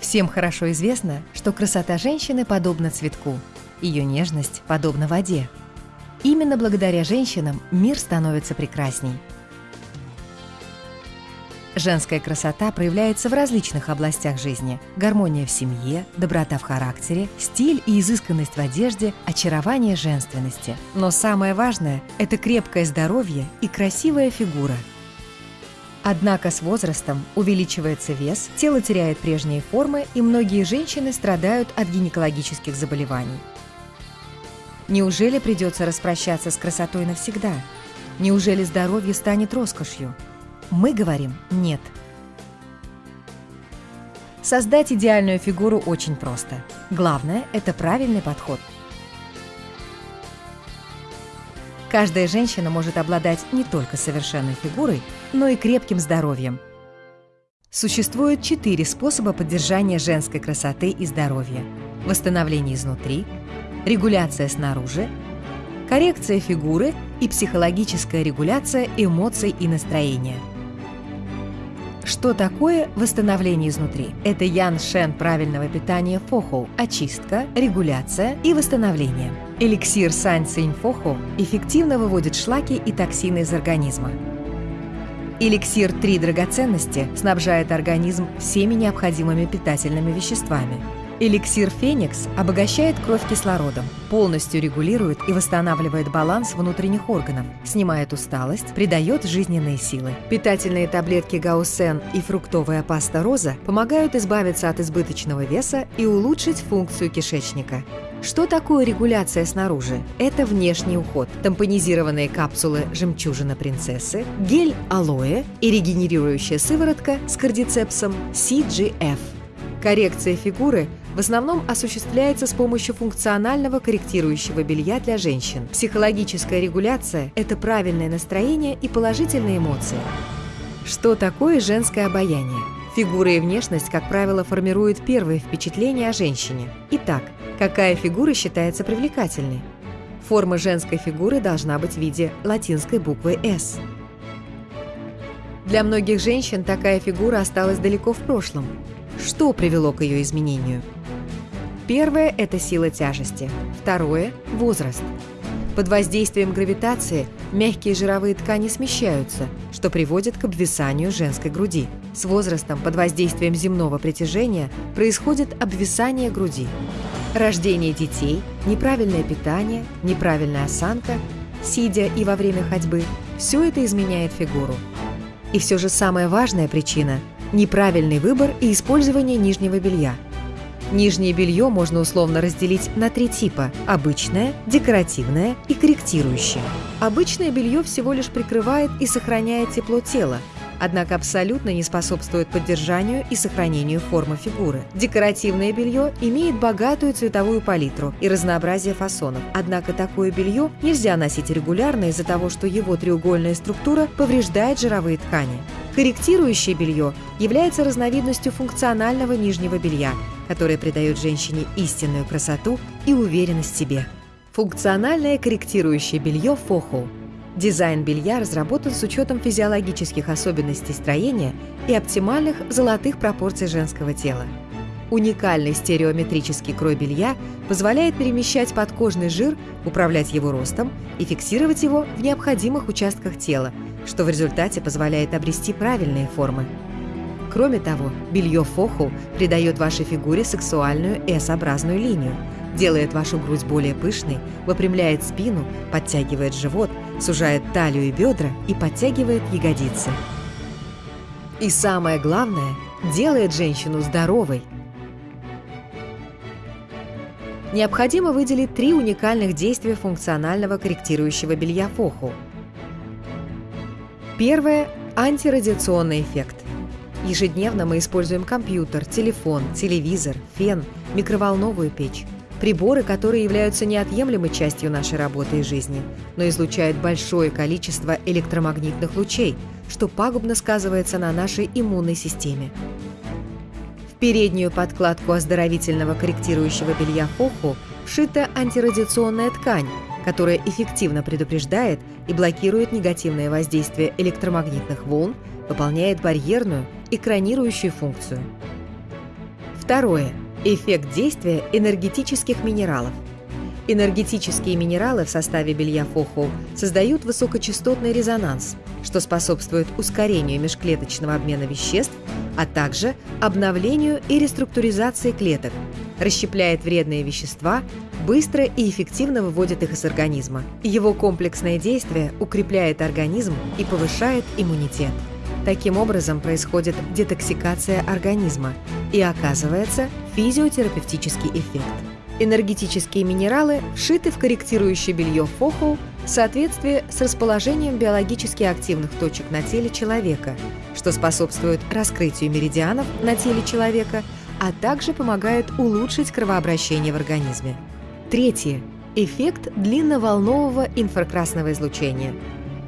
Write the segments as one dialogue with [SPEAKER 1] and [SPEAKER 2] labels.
[SPEAKER 1] Всем хорошо известно, что красота женщины подобна цветку, ее нежность подобна воде. Именно благодаря женщинам мир становится прекрасней. Женская красота проявляется в различных областях жизни. Гармония в семье, доброта в характере, стиль и изысканность в одежде, очарование женственности. Но самое важное – это крепкое здоровье и красивая фигура – Однако с возрастом увеличивается вес, тело теряет прежние формы, и многие женщины страдают от гинекологических заболеваний. Неужели придется распрощаться с красотой навсегда? Неужели здоровье станет роскошью? Мы говорим «нет». Создать идеальную фигуру очень просто. Главное – это правильный подход – Каждая женщина может обладать не только совершенной фигурой, но и крепким здоровьем. Существует четыре способа поддержания женской красоты и здоровья. Восстановление изнутри, регуляция снаружи, коррекция фигуры и психологическая регуляция эмоций и настроения – что такое восстановление изнутри? Это Ян Шен правильного питания Фохоу – очистка, регуляция и восстановление. Эликсир Сань Цинь Фохоу эффективно выводит шлаки и токсины из организма. Эликсир «Три драгоценности» снабжает организм всеми необходимыми питательными веществами – Эликсир «Феникс» обогащает кровь кислородом, полностью регулирует и восстанавливает баланс внутренних органов, снимает усталость, придает жизненные силы. Питательные таблетки Гаусен и фруктовая паста Роза помогают избавиться от избыточного веса и улучшить функцию кишечника. Что такое регуляция снаружи? Это внешний уход, тампонизированные капсулы «Жемчужина принцессы», гель алоэ и регенерирующая сыворотка с кардицепсом CGF. Коррекция фигуры в основном осуществляется с помощью функционального корректирующего белья для женщин. Психологическая регуляция – это правильное настроение и положительные эмоции. Что такое женское обаяние? Фигура и внешность, как правило, формируют первые впечатления о женщине. Итак, какая фигура считается привлекательной? Форма женской фигуры должна быть в виде латинской буквы «С». Для многих женщин такая фигура осталась далеко в прошлом. Что привело к ее изменению? Первое – это сила тяжести. Второе – возраст. Под воздействием гравитации мягкие жировые ткани смещаются, что приводит к обвисанию женской груди. С возрастом под воздействием земного притяжения происходит обвисание груди. Рождение детей, неправильное питание, неправильная осанка, сидя и во время ходьбы – все это изменяет фигуру. И все же самая важная причина – неправильный выбор и использование нижнего белья – Нижнее белье можно условно разделить на три типа – обычное, декоративное и корректирующее. Обычное белье всего лишь прикрывает и сохраняет тепло тела, однако абсолютно не способствует поддержанию и сохранению формы фигуры. Декоративное белье имеет богатую цветовую палитру и разнообразие фасонов, однако такое белье нельзя носить регулярно из-за того, что его треугольная структура повреждает жировые ткани. Корректирующее белье является разновидностью функционального нижнего белья, которое придает женщине истинную красоту и уверенность в себе. Функциональное корректирующее белье «Фоху». Дизайн белья разработан с учетом физиологических особенностей строения и оптимальных золотых пропорций женского тела. Уникальный стереометрический крой белья позволяет перемещать подкожный жир, управлять его ростом и фиксировать его в необходимых участках тела – что в результате позволяет обрести правильные формы. Кроме того, белье фоху придает вашей фигуре сексуальную S-образную линию, делает вашу грудь более пышной, выпрямляет спину, подтягивает живот, сужает талию и бедра и подтягивает ягодицы. И самое главное, делает женщину здоровой. Необходимо выделить три уникальных действия функционального корректирующего белья фоху – Первое – антирадиационный эффект. Ежедневно мы используем компьютер, телефон, телевизор, фен, микроволновую печь. Приборы, которые являются неотъемлемой частью нашей работы и жизни, но излучают большое количество электромагнитных лучей, что пагубно сказывается на нашей иммунной системе. В переднюю подкладку оздоровительного корректирующего белья Хоху вшита антирадиационная ткань, которая эффективно предупреждает и блокирует негативное воздействие электромагнитных волн, выполняет барьерную, экранирующую функцию. Второе. Эффект действия энергетических минералов. Энергетические минералы в составе белья Фохоу создают высокочастотный резонанс, что способствует ускорению межклеточного обмена веществ, а также обновлению и реструктуризации клеток, расщепляет вредные вещества, быстро и эффективно выводит их из организма. Его комплексное действие укрепляет организм и повышает иммунитет. Таким образом происходит детоксикация организма и оказывается физиотерапевтический эффект. Энергетические минералы вшиты в корректирующее белье Фохоу в соответствии с расположением биологически активных точек на теле человека, что способствует раскрытию меридианов на теле человека, а также помогает улучшить кровообращение в организме. Третье. Эффект длинноволнового инфракрасного излучения.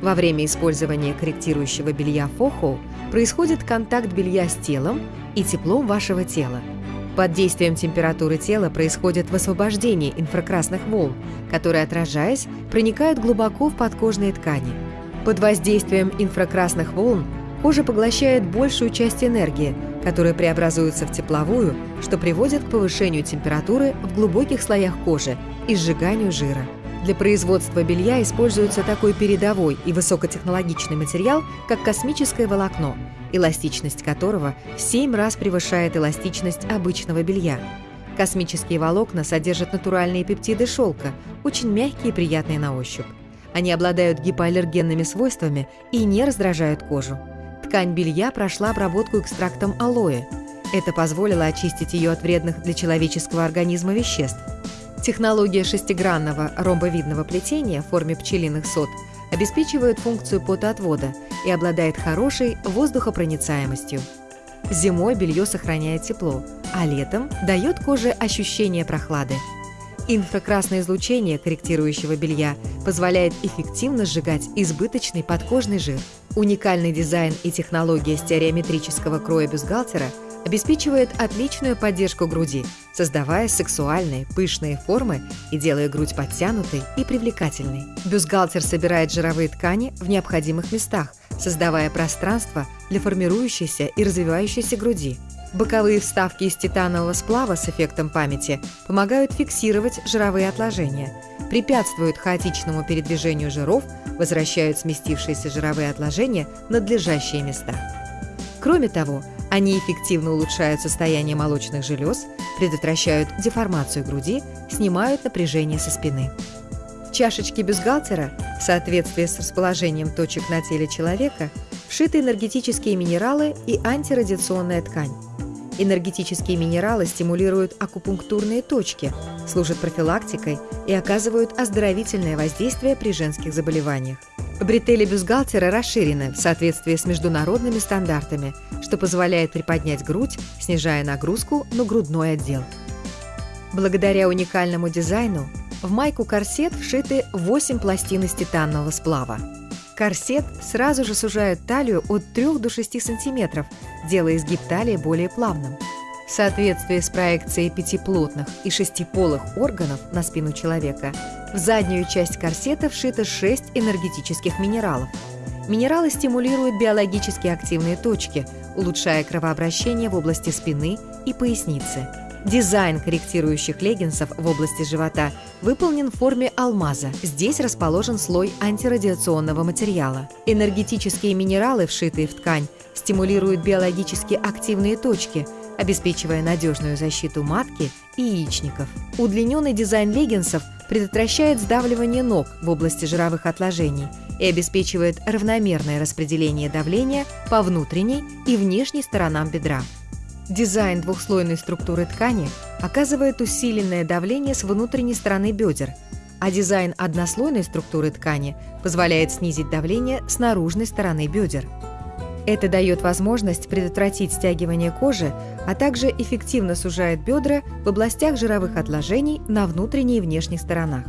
[SPEAKER 1] Во время использования корректирующего белья Фохоу происходит контакт белья с телом и теплом вашего тела – под действием температуры тела происходит высвобождение инфракрасных волн, которые, отражаясь, проникают глубоко в подкожные ткани. Под воздействием инфракрасных волн кожа поглощает большую часть энергии, которая преобразуется в тепловую, что приводит к повышению температуры в глубоких слоях кожи и сжиганию жира. Для производства белья используется такой передовой и высокотехнологичный материал, как космическое волокно, эластичность которого в 7 раз превышает эластичность обычного белья. Космические волокна содержат натуральные пептиды шелка, очень мягкие и приятные на ощупь. Они обладают гипоаллергенными свойствами и не раздражают кожу. Ткань белья прошла обработку экстрактом алоэ. Это позволило очистить ее от вредных для человеческого организма веществ. Технология шестигранного ромбовидного плетения в форме пчелиных сот обеспечивает функцию потоотвода и обладает хорошей воздухопроницаемостью. Зимой белье сохраняет тепло, а летом дает коже ощущение прохлады. Инфракрасное излучение корректирующего белья позволяет эффективно сжигать избыточный подкожный жир. Уникальный дизайн и технология стереометрического кроя бюстгальтера – обеспечивает отличную поддержку груди, создавая сексуальные, пышные формы и делая грудь подтянутой и привлекательной. Бюстгальтер собирает жировые ткани в необходимых местах, создавая пространство для формирующейся и развивающейся груди. Боковые вставки из титанового сплава с эффектом памяти помогают фиксировать жировые отложения, препятствуют хаотичному передвижению жиров, возвращают сместившиеся жировые отложения в надлежащие места. Кроме того, они эффективно улучшают состояние молочных желез, предотвращают деформацию груди, снимают напряжение со спины. В чашечке бюстгальтера, в соответствии с расположением точек на теле человека, вшиты энергетические минералы и антирадиационная ткань. Энергетические минералы стимулируют акупунктурные точки, служат профилактикой и оказывают оздоровительное воздействие при женских заболеваниях. Бретели бюстгальтера расширены в соответствии с международными стандартами, что позволяет приподнять грудь, снижая нагрузку на грудной отдел. Благодаря уникальному дизайну в майку-корсет вшиты 8 пластин из титанового сплава. Корсет сразу же сужает талию от 3 до 6 см, делая изгиб талии более плавным – в соответствии с проекцией пятиплотных и шестиполых органов на спину человека, в заднюю часть корсета вшито шесть энергетических минералов. Минералы стимулируют биологически активные точки, улучшая кровообращение в области спины и поясницы. Дизайн корректирующих леггинсов в области живота выполнен в форме алмаза. Здесь расположен слой антирадиационного материала. Энергетические минералы, вшитые в ткань, стимулируют биологически активные точки – обеспечивая надежную защиту матки и яичников. Удлиненный дизайн леггинсов предотвращает сдавливание ног в области жировых отложений и обеспечивает равномерное распределение давления по внутренней и внешней сторонам бедра. Дизайн двухслойной структуры ткани оказывает усиленное давление с внутренней стороны бедер, а дизайн однослойной структуры ткани позволяет снизить давление с наружной стороны бедер. Это дает возможность предотвратить стягивание кожи, а также эффективно сужает бедра в областях жировых отложений на внутренней и внешних сторонах.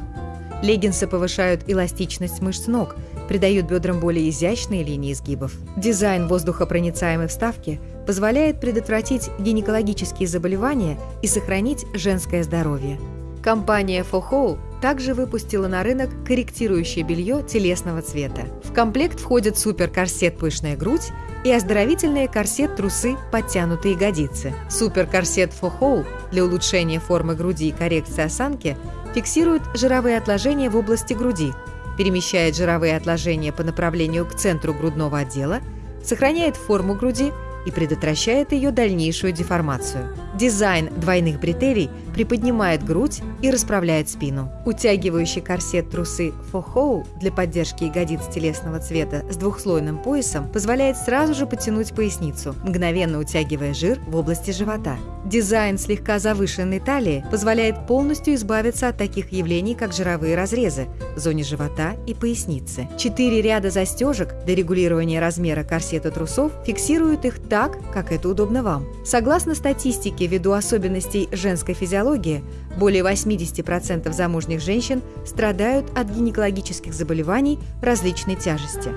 [SPEAKER 1] Леггинсы повышают эластичность мышц ног, придают бедрам более изящные линии изгибов. Дизайн воздухопроницаемой вставки позволяет предотвратить гинекологические заболевания и сохранить женское здоровье. Компания Фохоу также выпустила на рынок корректирующее белье телесного цвета. В комплект входят суперкорсет «Пышная грудь» и оздоровительные корсет-трусы «Подтянутые ягодицы». Суперкорсет «Фохоу» для улучшения формы груди и коррекции осанки фиксирует жировые отложения в области груди, перемещает жировые отложения по направлению к центру грудного отдела, сохраняет форму груди и предотвращает ее дальнейшую деформацию. Дизайн двойных бретелей приподнимает грудь и расправляет спину. Утягивающий корсет трусы фохоу для поддержки ягодиц телесного цвета с двухслойным поясом позволяет сразу же потянуть поясницу, мгновенно утягивая жир в области живота. Дизайн слегка завышенной талии позволяет полностью избавиться от таких явлений, как жировые разрезы в зоне живота и поясницы. Четыре ряда застежек для регулирования размера корсета трусов фиксируют их так, как это удобно вам. Согласно статистике, ввиду особенностей женской физиологии, более 80% замужних женщин страдают от гинекологических заболеваний различной тяжести.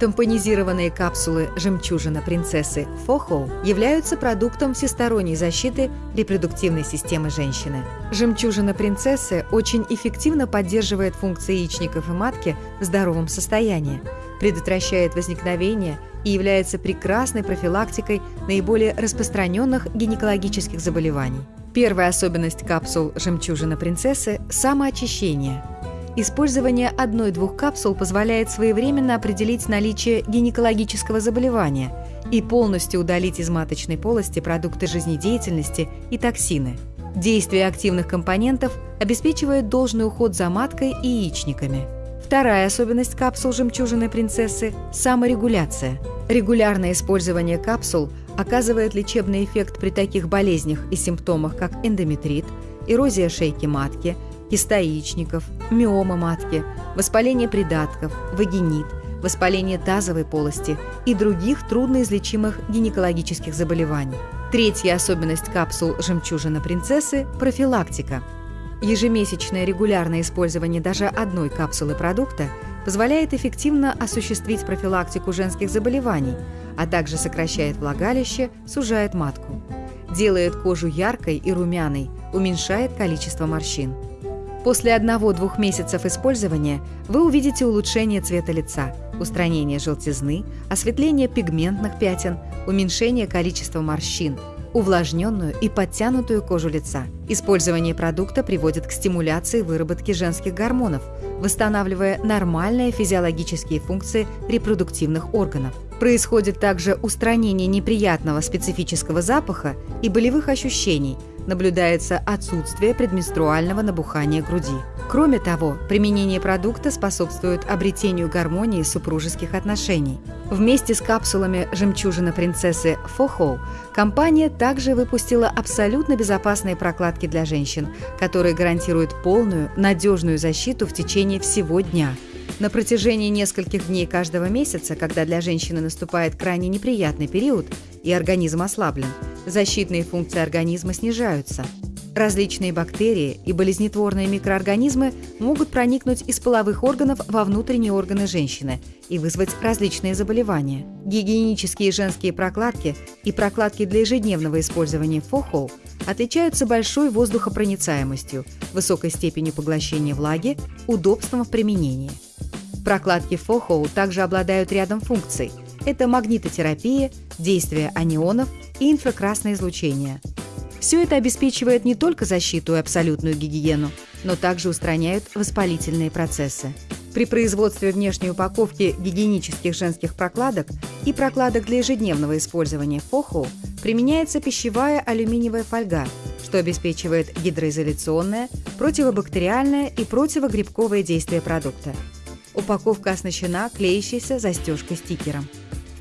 [SPEAKER 1] Тампонизированные капсулы «Жемчужина принцессы» Фохоу являются продуктом всесторонней защиты репродуктивной системы женщины. Жемчужина принцессы очень эффективно поддерживает функции яичников и матки в здоровом состоянии, предотвращает возникновение и является прекрасной профилактикой наиболее распространенных гинекологических заболеваний. Первая особенность капсул «Жемчужина принцессы» – самоочищение – Использование одной-двух капсул позволяет своевременно определить наличие гинекологического заболевания и полностью удалить из маточной полости продукты жизнедеятельности и токсины. Действие активных компонентов обеспечивает должный уход за маткой и яичниками. Вторая особенность капсул «Жемчужины принцессы» – саморегуляция. Регулярное использование капсул оказывает лечебный эффект при таких болезнях и симптомах, как эндометрит, эрозия шейки матки – киста яичников, миома матки, воспаление придатков, вагинит, воспаление тазовой полости и других трудноизлечимых гинекологических заболеваний. Третья особенность капсул «Жемчужина принцессы» – профилактика. Ежемесячное регулярное использование даже одной капсулы продукта позволяет эффективно осуществить профилактику женских заболеваний, а также сокращает влагалище, сужает матку. Делает кожу яркой и румяной, уменьшает количество морщин. После одного-двух месяцев использования вы увидите улучшение цвета лица, устранение желтизны, осветление пигментных пятен, уменьшение количества морщин, увлажненную и подтянутую кожу лица. Использование продукта приводит к стимуляции выработки женских гормонов, восстанавливая нормальные физиологические функции репродуктивных органов. Происходит также устранение неприятного специфического запаха и болевых ощущений – наблюдается отсутствие предменструального набухания груди. Кроме того, применение продукта способствует обретению гармонии супружеских отношений. Вместе с капсулами «Жемчужина принцессы» Фохоу компания также выпустила абсолютно безопасные прокладки для женщин, которые гарантируют полную, надежную защиту в течение всего дня. На протяжении нескольких дней каждого месяца, когда для женщины наступает крайне неприятный период и организм ослаблен, защитные функции организма снижаются. Различные бактерии и болезнетворные микроорганизмы могут проникнуть из половых органов во внутренние органы женщины и вызвать различные заболевания. Гигиенические женские прокладки и прокладки для ежедневного использования ФОХО отличаются большой воздухопроницаемостью, высокой степенью поглощения влаги, удобством в применении. Прокладки ФОХО также обладают рядом функций. Это магнитотерапия, действие анионов и инфракрасное излучение. Все это обеспечивает не только защиту и абсолютную гигиену, но также устраняют воспалительные процессы. При производстве внешней упаковки гигиенических женских прокладок и прокладок для ежедневного использования ФОХО применяется пищевая алюминиевая фольга, что обеспечивает гидроизоляционное, противобактериальное и противогрибковое действие продукта. Упаковка оснащена клеящейся застежкой-стикером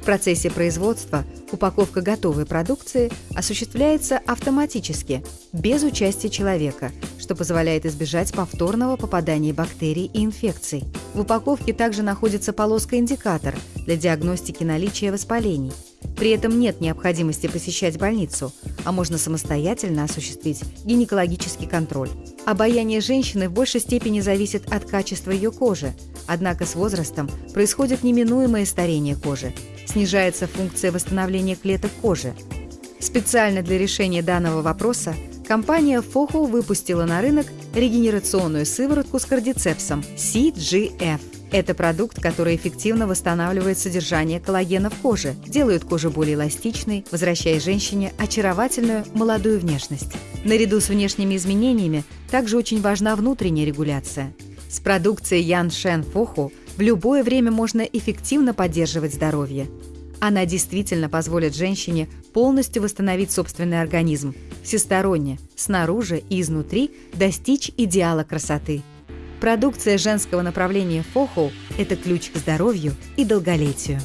[SPEAKER 1] процессе производства упаковка готовой продукции осуществляется автоматически, без участия человека, что позволяет избежать повторного попадания бактерий и инфекций. В упаковке также находится полоска-индикатор для диагностики наличия воспалений. При этом нет необходимости посещать больницу, а можно самостоятельно осуществить гинекологический контроль. Обаяние женщины в большей степени зависит от качества ее кожи, однако с возрастом происходит неминуемое старение кожи, снижается функция восстановления клеток кожи. Специально для решения данного вопроса компания Foho выпустила на рынок регенерационную сыворотку с кардицепсом CGF. Это продукт, который эффективно восстанавливает содержание коллагена в коже, делает кожу более эластичной, возвращая женщине очаровательную молодую внешность. Наряду с внешними изменениями также очень важна внутренняя регуляция. С продукцией Ян Шен Фоху в любое время можно эффективно поддерживать здоровье. Она действительно позволит женщине полностью восстановить собственный организм, всесторонне, снаружи и изнутри достичь идеала красоты. Продукция женского направления Фоху – это ключ к здоровью и долголетию.